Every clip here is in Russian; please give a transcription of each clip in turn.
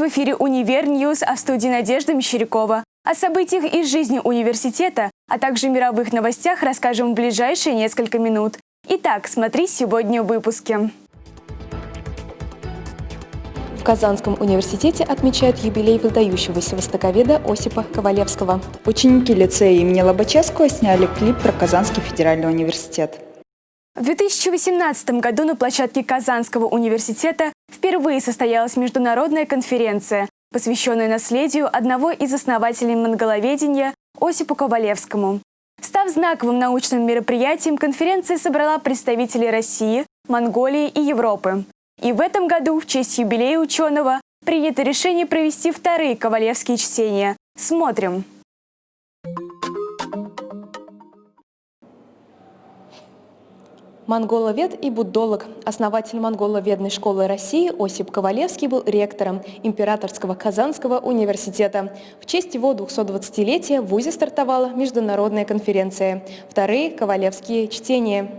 В эфире «Универ News», а в студии Надежда Мещерякова. О событиях из жизни университета, а также мировых новостях расскажем в ближайшие несколько минут. Итак, смотри сегодня в выпуске. В Казанском университете отмечают юбилей выдающегося востоковеда Осипа Ковалевского. Ученики лицея имени Лобачевского сняли клип про Казанский федеральный университет. В 2018 году на площадке Казанского университета впервые состоялась международная конференция, посвященная наследию одного из основателей монголоведения Осипу Ковалевскому. Став знаковым научным мероприятием, конференция собрала представителей России, Монголии и Европы. И в этом году в честь юбилея ученого принято решение провести вторые ковалевские чтения. Смотрим! Монголовед и буддолог, основатель монголоведной школы России Осип Ковалевский был ректором Императорского Казанского университета. В честь его 220-летия в ВУЗе стартовала международная конференция «Вторые Ковалевские чтения».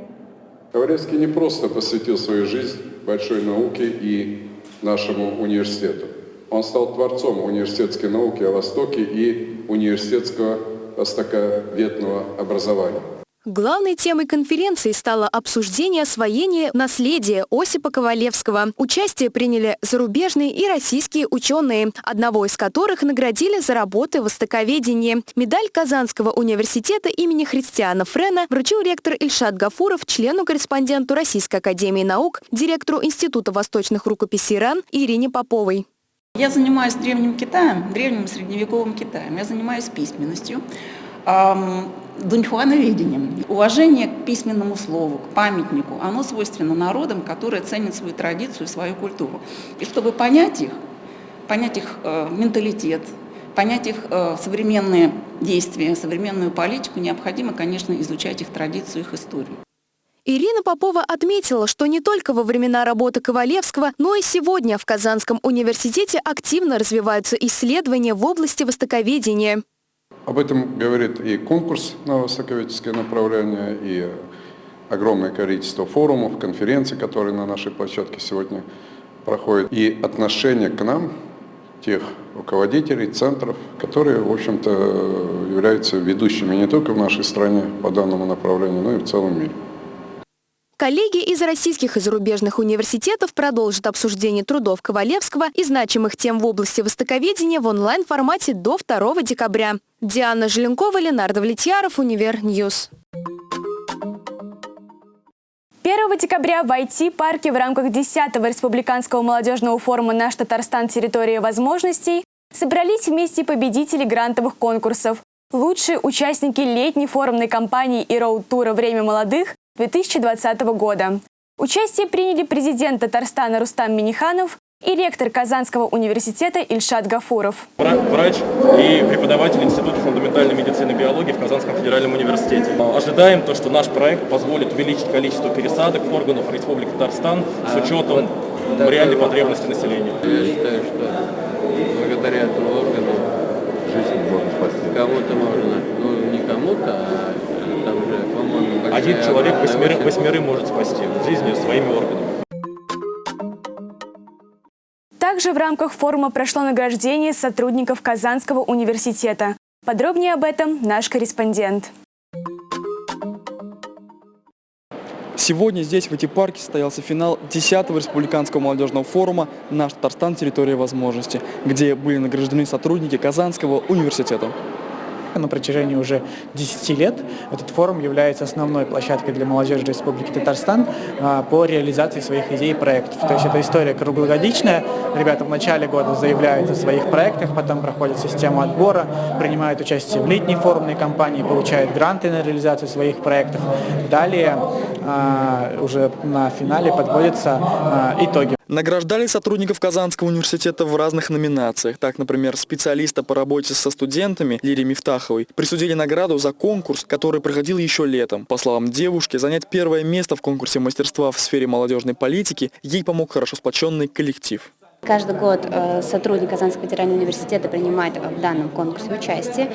Ковалевский не просто посвятил свою жизнь большой науке и нашему университету. Он стал творцом университетской науки о Востоке и университетского востоковедного образования. Главной темой конференции стало обсуждение освоения наследия Осипа Ковалевского. Участие приняли зарубежные и российские ученые, одного из которых наградили за работы в востоковедении. Медаль Казанского университета имени Христиана Френа вручил ректор Ильшат Гафуров, члену-корреспонденту Российской академии наук, директору Института восточных рукописей РАН Ирине Поповой. Я занимаюсь древним Китаем, древним средневековым Китаем. Я занимаюсь письменностью дуньхуановедением. Уважение к письменному слову, к памятнику, оно свойственно народам, которые ценят свою традицию, свою культуру. И чтобы понять их, понять их э, менталитет, понять их э, современные действия, современную политику, необходимо, конечно, изучать их традицию, их историю. Ирина Попова отметила, что не только во времена работы Ковалевского, но и сегодня в Казанском университете активно развиваются исследования в области востоковедения. Об этом говорит и конкурс на востоковедческое направление, и огромное количество форумов, конференций, которые на нашей площадке сегодня проходят, и отношение к нам тех руководителей, центров, которые, в общем-то, являются ведущими не только в нашей стране по данному направлению, но и в целом мире. Коллеги из российских и зарубежных университетов продолжат обсуждение трудов Ковалевского и значимых тем в области востоковедения в онлайн-формате до 2 декабря. Диана Желенкова, Ленар Довлетьяров, Универ News. 1 декабря в IT-парке в рамках 10-го республиканского молодежного форума «Наш Татарстан. Территория возможностей» собрались вместе победители грантовых конкурсов, лучшие участники летней форумной кампании и роуд-тура «Время молодых» 2020 года. Участие приняли президент Татарстана Рустам Миниханов и ректор Казанского университета Ильшат Гафуров. Врач и преподаватель Института фундаментальной медицины и биологии в Казанском федеральном университете. Ожидаем то, что наш проект позволит увеличить количество пересадок органов Республики Татарстан с учетом реальной потребности населения. Я считаю, что благодаря этому органу жизнь можно спасти. Кому-то можно, ну не кому-то, а один человек восьмеры, восьмеры может спасти жизнью своими органами. Также в рамках форума прошло награждение сотрудников Казанского университета. Подробнее об этом наш корреспондент. Сегодня здесь, в эти-парке, состоялся финал 10-го республиканского молодежного форума «Наш Татарстан. Территория возможности», где были награждены сотрудники Казанского университета. На протяжении уже 10 лет этот форум является основной площадкой для молодежи Республики Татарстан а, по реализации своих идей и проектов. То есть это история круглогодичная. Ребята в начале года заявляют о своих проектах, потом проходят систему отбора, принимают участие в летней форумной кампании, получают гранты на реализацию своих проектов. Далее уже на финале подводятся а, итоги. Награждали сотрудников Казанского университета в разных номинациях. Так, например, специалиста по работе со студентами Лире Мифтаховой присудили награду за конкурс, который проходил еще летом. По словам девушки, занять первое место в конкурсе мастерства в сфере молодежной политики ей помог хорошо сплоченный коллектив. Каждый год э, сотрудник Казанского федерального университета принимает в данном конкурсе участие.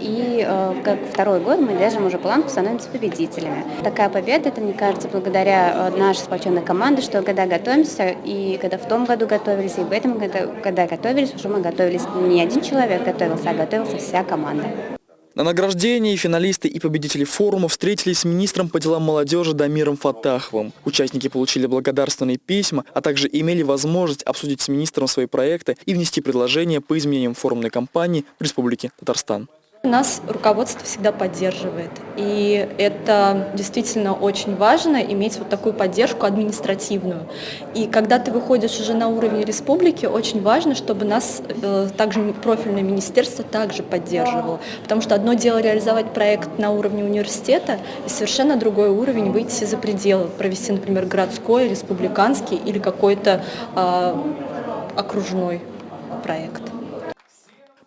И э, как второй год мы держим уже планку, становимся победителями. Такая победа, это, мне кажется, благодаря э, нашей сплоченной команде, что когда готовимся, и когда в том году готовились, и в этом году, когда готовились, уже мы готовились, не один человек готовился, а готовился вся команда. На награждении финалисты и победители форума встретились с министром по делам молодежи Дамиром Фатаховым. Участники получили благодарственные письма, а также имели возможность обсудить с министром свои проекты и внести предложения по изменениям форумной кампании в Республике Татарстан. Нас руководство всегда поддерживает, и это действительно очень важно, иметь вот такую поддержку административную. И когда ты выходишь уже на уровень республики, очень важно, чтобы нас э, также профильное министерство также поддерживало, потому что одно дело реализовать проект на уровне университета, и совершенно другой уровень выйти за пределы, провести, например, городской, республиканский или какой-то э, окружной проект.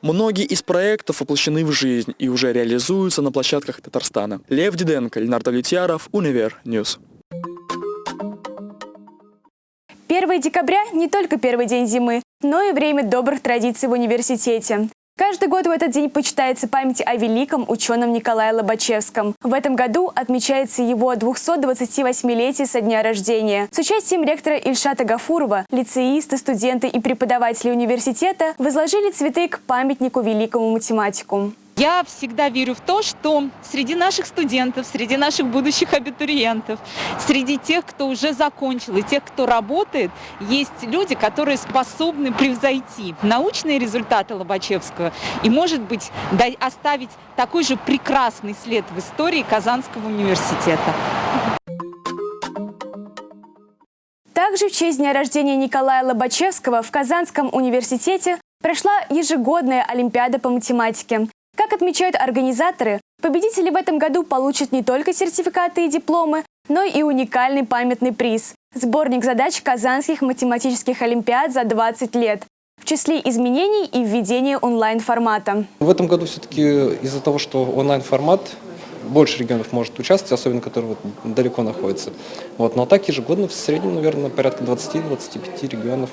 Многие из проектов воплощены в жизнь и уже реализуются на площадках Татарстана. Лев Диденко, Ленар Довлетьяров, Универ News. 1 декабря не только первый день зимы, но и время добрых традиций в университете. Каждый год в этот день почитается память о великом ученом Николае Лобачевском. В этом году отмечается его 228-летие со дня рождения. С участием ректора Ильшата Гафурова лицеисты, студенты и преподаватели университета возложили цветы к памятнику великому математику. Я всегда верю в то, что среди наших студентов, среди наших будущих абитуриентов, среди тех, кто уже закончил и тех, кто работает, есть люди, которые способны превзойти научные результаты Лобачевского и, может быть, оставить такой же прекрасный след в истории Казанского университета. Также в честь дня рождения Николая Лобачевского в Казанском университете прошла ежегодная Олимпиада по математике. Как отмечают организаторы, победители в этом году получат не только сертификаты и дипломы, но и уникальный памятный приз – сборник задач Казанских математических олимпиад за 20 лет в числе изменений и введения онлайн-формата. В этом году все-таки из-за того, что онлайн-формат, больше регионов может участвовать, особенно которые вот далеко находятся. Вот. Но так ежегодно в среднем, наверное, порядка 20-25 регионов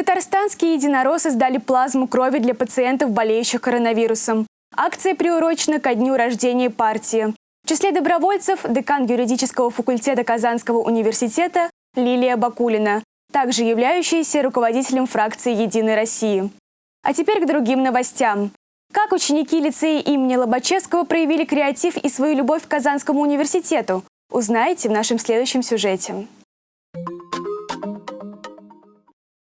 Татарстанские единороссы сдали плазму крови для пациентов, болеющих коронавирусом. Акция приурочена ко дню рождения партии. В числе добровольцев декан юридического факультета Казанского университета Лилия Бакулина, также являющаяся руководителем фракции «Единой России». А теперь к другим новостям. Как ученики лицея имени Лобачевского проявили креатив и свою любовь к Казанскому университету, узнаете в нашем следующем сюжете.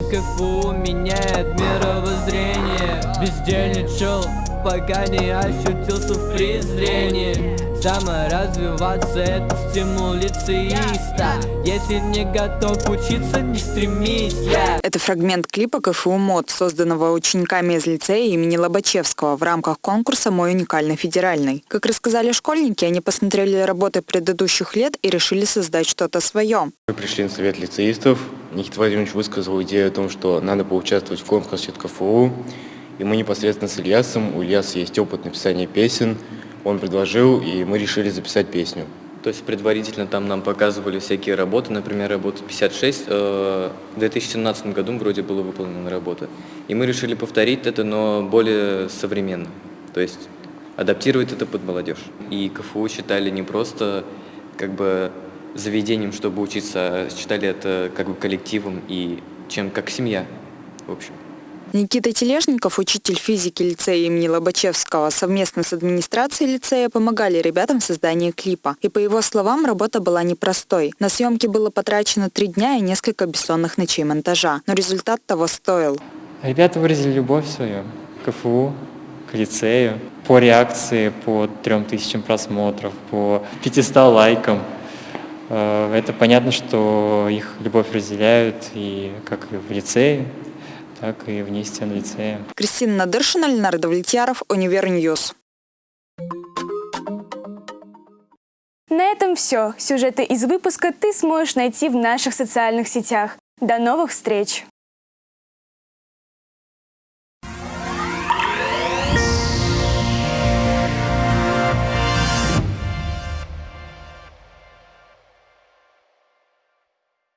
КФУ меняет мировоззрение Бездельничал, пока не ощутился в презрении Саморазвиваться это стимул лицеиста Если не готов учиться, не стремись yeah. Это фрагмент клипа КФУ МОД, созданного учениками из лицея имени Лобачевского в рамках конкурса «Мой уникальный федеральный». Как рассказали школьники, они посмотрели работы предыдущих лет и решили создать что-то свое. Мы пришли на совет лицеистов. Никита Владимирович высказал идею о том, что надо поучаствовать в конкурсе от КФУ. И мы непосредственно с Ильясом, у Ильяса есть опыт написания песен, он предложил, и мы решили записать песню. То есть предварительно там нам показывали всякие работы, например, работа 56, э, в 2017 году вроде была выполнена работа. И мы решили повторить это, но более современно, то есть адаптировать это под молодежь. И КФУ считали не просто как бы заведением, чтобы учиться, считали это как бы коллективом и чем как семья, в общем. Никита Тележников, учитель физики лицея имени Лобачевского, совместно с администрацией лицея помогали ребятам в создании клипа. И по его словам, работа была непростой. На съемки было потрачено три дня и несколько бессонных ночей монтажа. Но результат того стоил. Ребята выразили любовь свою к КФУ, к лицею. По реакции, по трем тысячам просмотров, по 500 лайкам. Э, это понятно, что их любовь разделяют и как и в лицее, так и вне стен лицея. Кристина Надыршина, Ленар Довлетьяров, Универ News. На этом все. Сюжеты из выпуска ты сможешь найти в наших социальных сетях. До новых встреч!